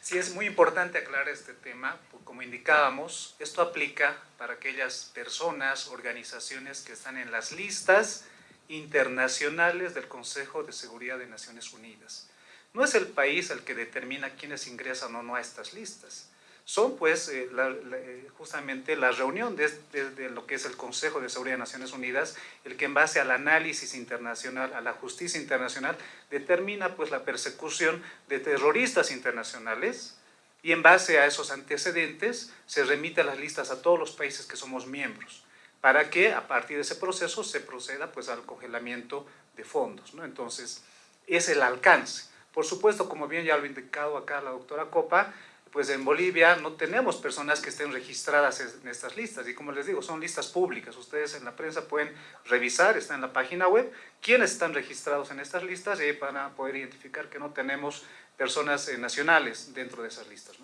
Sí, es muy importante aclarar este tema, como indicábamos, esto aplica para aquellas personas, organizaciones que están en las listas internacionales del Consejo de Seguridad de Naciones Unidas. No es el país el que determina quiénes ingresan o no a estas listas. Son pues eh, eh, justamente la reunión de, lo que es el Consejo de Seguridad de Naciones Unidas, el que en base al análisis internacional, a la justicia internacional, determina pues la persecución de terroristas internacionales y en base a esos antecedentes se remite a las listas a todos los países que somos miembros para que a partir de ese proceso se proceda pues al congelamiento de fondos. ¿no? Entonces, es el alcance. Por supuesto, como bien ya lo ha indicado acá la doctora Copa, pues en Bolivia no tenemos personas que estén registradas en estas listas y como les digo, son listas públicas. Ustedes en la prensa pueden revisar, está en la página web, quiénes están registrados en estas listas y van a poder identificar que no tenemos personas eh, nacionales dentro de esas listas.